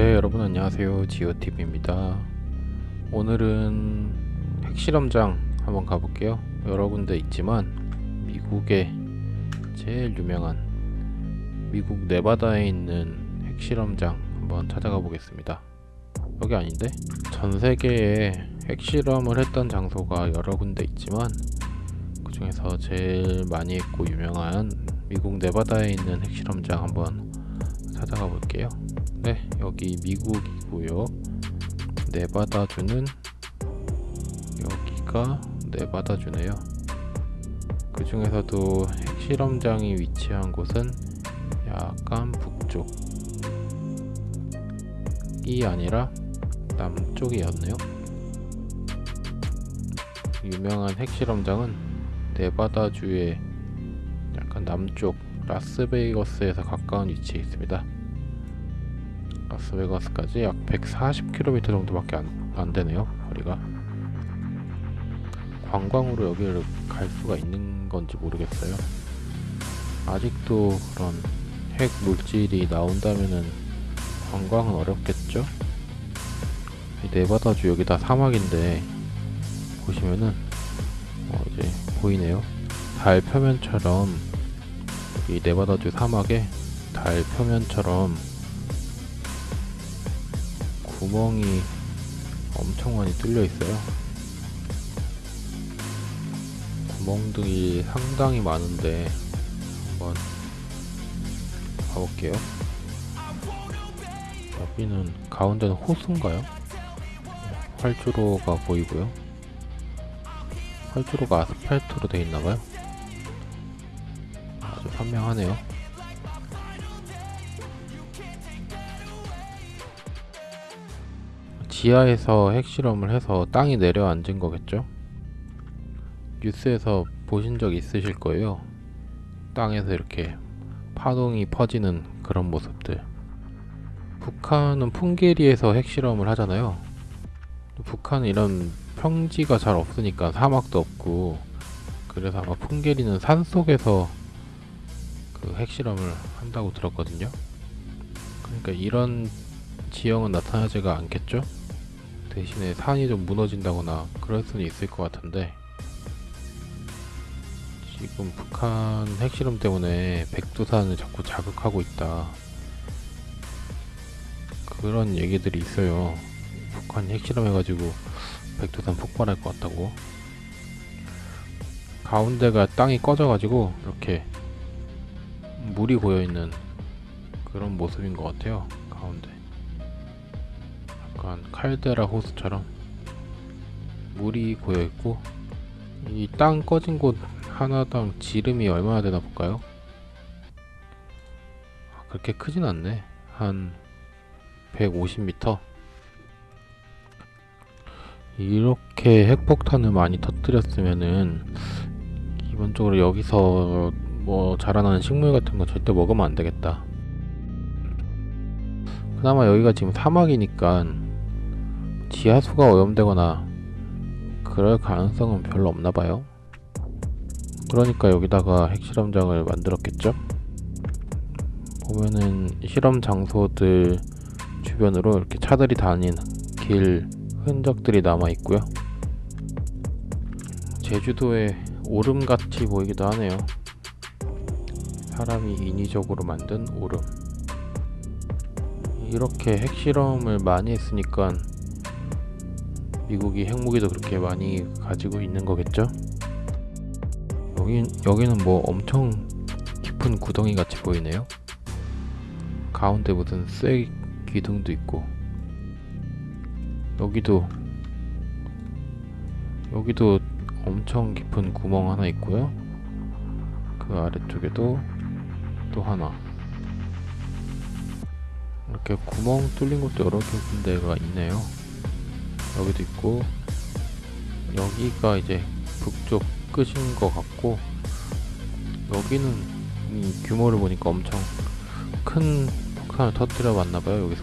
네 여러분 안녕하세요. 지오TV입니다. 오늘은 핵실험장 한번 가볼게요. 여러 군데 있지만 미국의 제일 유명한 미국 네바다에 있는 핵실험장 한번 찾아가 보겠습니다. 여기 아닌데? 전 세계에 핵실험을 했던 장소가 여러 군데 있지만 그 중에서 제일 많이 했고 유명한 미국 네바다에 있는 핵실험장 한번 찾아가 볼게요 네 여기 미국이고요. 네바다주는 여기가 네바다주네요. 그 중에서도 핵실험장이 위치한 곳은 약간 북쪽이 아니라 남쪽이었네요. 유명한 핵실험장은 네바다주의 약간 남쪽 라스베이거스에서 가까운 위치에 있습니다 라스베가스까지 약 140km 정도밖에 안, 안 되네요 거리가. 관광으로 여기를 갈 수가 있는 건지 모르겠어요. 아직도 그런 핵 물질이 나온다면은 관광은 어렵겠죠? 이 네바다주 여기 다 사막인데 보시면은 어 이제 보이네요. 달 표면처럼 이 네바다주 사막에 달 표면처럼 구멍이 엄청 많이 뚫려 있어요. 구멍들이 상당히 많은데 한번 가볼게요. 여기는 가운데는 호수인가요? 활주로가 보이고요. 활주로가 아스팔트로 되어 있나봐요. 아주 선명하네요 지하에서 핵실험을 해서 땅이 내려앉은 거겠죠? 뉴스에서 보신 적 있으실 거예요. 땅에서 이렇게 파동이 퍼지는 그런 모습들. 북한은 풍계리에서 핵실험을 하잖아요. 북한은 이런 평지가 잘 없으니까 사막도 없고 그래서 아마 풍계리는 산 속에서 그 핵실험을 한다고 들었거든요. 그러니까 이런 지형은 나타나지가 않겠죠? 대신에 산이 좀 무너진다거나 그럴 수는 있을 것 같은데 지금 북한 핵실험 때문에 백두산을 자꾸 자극하고 있다. 그런 얘기들이 있어요. 북한이 핵실험 해가지고 백두산 폭발할 것 같다고. 가운데가 땅이 꺼져가지고 이렇게 물이 고여있는 그런 모습인 것 같아요 가운데 약간 칼데라 호수처럼 물이 고여있고 이 땅 꺼진 곳 하나당 지름이 얼마나 되나 볼까요? 아, 그렇게 크진 않네. 한 150m 이렇게 핵폭탄을 많이 터뜨렸으면은 기본적으로 여기서 뭐 자라나는 식물 같은 거 절대 먹으면 안 되겠다. 그나마 여기가 지금 사막이니까 지하수가 오염되거나 그럴 가능성은 별로 없나봐요. 그러니까 여기다가 핵실험장을 만들었겠죠? 보면은 실험 장소들 주변으로 이렇게 차들이 다니는 길 흔적들이 남아 있고요. 제주도의 오름같이 보이기도 하네요. 사람이 인위적으로 만든 오름. 이렇게 핵실험을 많이 했으니까 미국이 핵무기도 그렇게 많이 가지고 있는 거겠죠? 여기, 여기는 뭐 엄청 깊은 구덩이 같이 보이네요. 가운데 무슨 쇠 기둥도 있고. 여기도 여기도 엄청 깊은 구멍 하나 있고요. 그 아래쪽에도 또 하나. 이렇게 구멍 뚫린 것도 여러 군데가 있네요 여기도 있고 여기가 이제 북쪽 끝인 것 같고 여기는 이 규모를 보니까 엄청 큰 폭탄을 터뜨려 봤나봐요 여기서.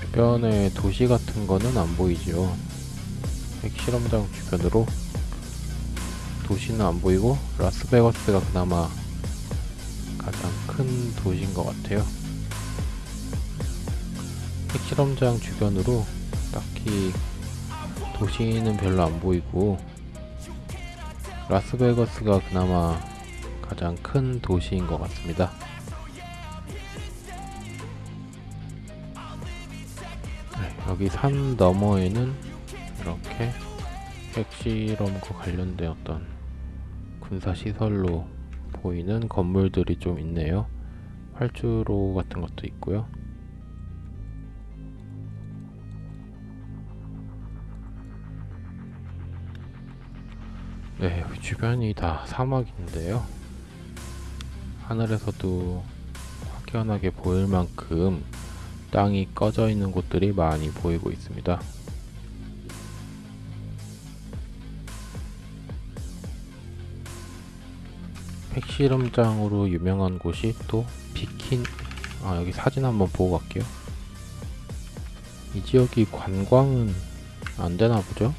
주변에 도시 같은 거는 안 보이죠 핵실험장 주변으로 도시는 안 보이고 라스베가스가 그나마 가장 큰 도시인 것 같아요. 핵실험장 주변으로 딱히 도시는 별로 안 보이고 라스베거스가 그나마 가장 큰 도시인 것 같습니다. 네, 여기 산 너머에는 이렇게 핵실험과 관련된 어떤 군사시설로 보이는 건물들이 좀 있네요. 활주로 같은 것도 있고요. 네, 주변이 다 사막인데요. 하늘에서도 확연하게 보일 만큼 땅이 꺼져 있는 곳들이 많이 보이고 있습니다. 핵실험장으로 유명한 곳이 또 비킨 아 여기 사진 한번 보고 갈게요. 이 지역이 관광은 안 되나 보죠?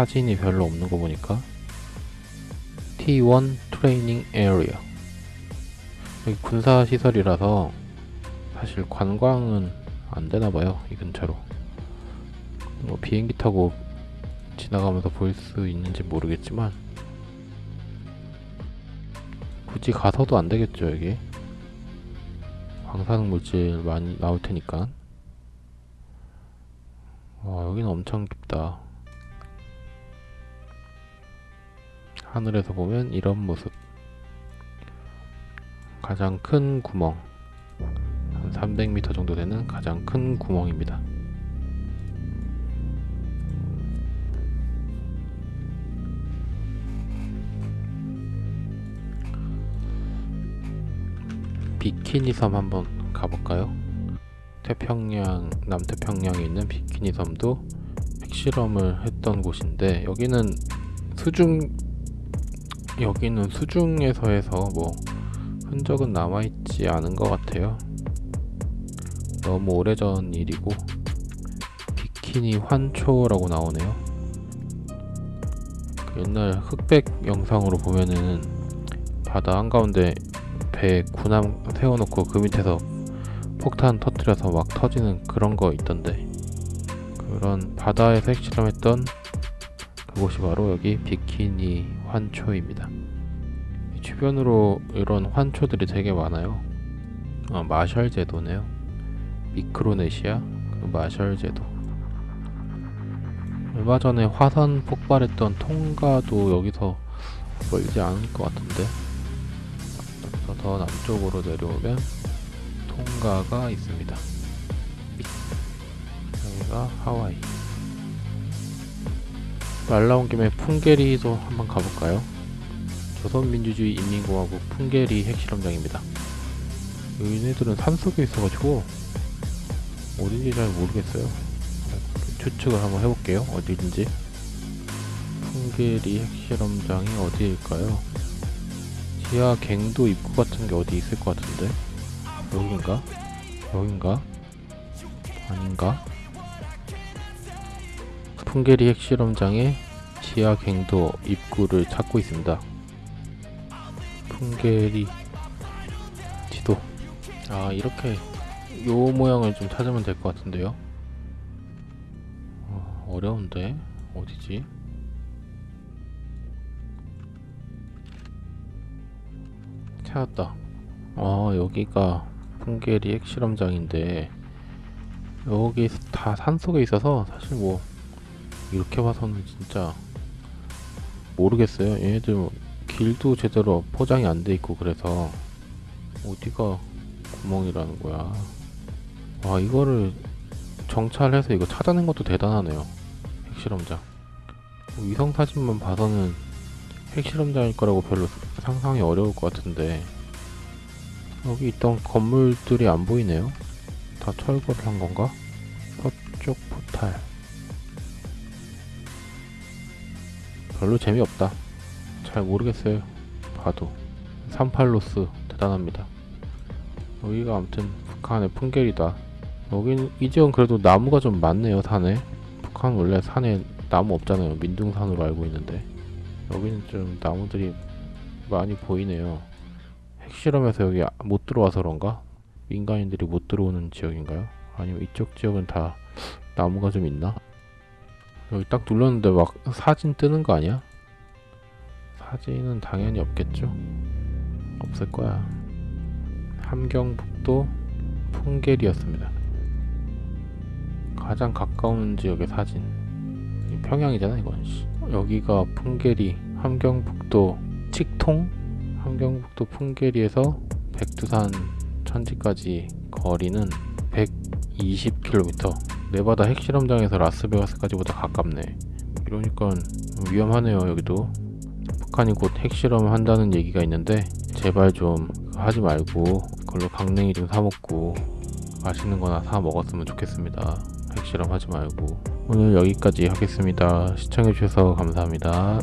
사진이 별로 없는 거 보니까. T1 트레이닝 에리어 여기 군사 시설이라서 사실 관광은 안 되나 봐요 이 근처로. 뭐 비행기 타고 지나가면서 볼 수 있는지 모르겠지만 굳이 가서도 안 되겠죠 여기. 방사능 물질 많이 나올 테니까. 와 여기는 엄청 깊다 하늘에서 보면 이런 모습. 가장 큰 구멍. 한 300m 정도 되는 가장 큰 구멍입니다. 비키니 섬 한번 가볼까요? 태평양 남태평양에 있는 비키니 섬도 핵실험을 했던 곳인데 여기는 수중 여기는 수중에서 해서 뭐 흔적은 남아있지 않은 것 같아요. 너무 오래전 일이고 비키니 환초라고 나오네요. 그 옛날 흑백 영상으로 보면은 바다 한가운데 배 군함 세워놓고 그 밑에서 폭탄 터뜨려서 막 터지는 그런 거 있던데 그런 바다에서 핵실험했던 그곳이 바로 여기 비키니 환초입니다. 주변으로 이런 환초들이 되게 많아요. 아, 마셜 제도네요. 미크로네시아 그 마셜 제도. 얼마 전에 화산 폭발했던 통가도 여기서 멀지 않을 것 같은데. 더 남쪽으로 내려오면 통가가 있습니다. 여기가 하와이. 말 나온 김에 풍계리도 한번 가볼까요? 조선민주주의 인민공화국 풍계리 핵실험장입니다. 얘네들은 산속에 있어가지고 어딘지 잘 모르겠어요. 추측을 한번 해볼게요. 어디인지. 풍계리 핵실험장이 어디일까요? 지하 갱도 입구 같은 게 어디 있을 것 같은데? 여긴가? 여긴가? 아닌가? 풍계리 핵실험장의 지하 갱도 입구를 찾고 있습니다. 풍계리 지도. 아 이렇게 요 모양을 좀 찾으면 될 것 같은데요. 어, 어려운데 어디지? 찾았다. 아 여기가 풍계리 핵실험장인데 여기 다 산속에 있어서 사실 뭐 이렇게 봐서는 진짜 모르겠어요. 얘네들 뭐 길도 제대로 포장이 안 돼 있고 그래서 어디가 구멍이라는 거야. 와 이거를 정찰해서 이거 찾아낸 것도 대단하네요. 핵실험장. 뭐 위성 사진만 봐서는 핵실험장일 거라고 별로 상상이 어려울 것 같은데 여기 있던 건물들이 안 보이네요. 다 철거를 한 건가? 서쪽 포탈. 별로 재미없다. 잘 모르겠어요. 봐도. 38로스 대단합니다. 여기가 아무튼 북한의 풍계리다. 여긴 이 지역은 그래도 나무가 좀 많네요 산에. 북한 원래 산에 나무 없잖아요. 민둥산으로 알고 있는데 여기는 좀 나무들이 많이 보이네요. 핵실험에서 여기 못 들어와서 그런가? 민간인들이 못 들어오는 지역인가요? 아니면 이쪽 지역은 다 나무가 좀 있나? 여기 딱 눌렀는데 막 사진 뜨는 거 아니야? 사진은 당연히 없겠죠? 없을 거야. 함경북도 풍계리였습니다. 가장 가까운 지역의 사진. 평양이잖아 이건. 씨. 여기가 풍계리 함경북도 칙통 함경북도 풍계리에서 백두산 천지까지 거리는 120km. 네바다 핵실험장에서 라스베가스까지보다 가깝네. 이러니까 위험하네요 여기도. 북한이 곧 핵실험을 한다는 얘기가 있는데 제발 좀 하지 말고 그걸로 강냉이 좀 사 먹고 맛있는 거나 사 먹었으면 좋겠습니다. 핵실험 하지 말고 오늘 여기까지 하겠습니다. 시청해 주셔서 감사합니다.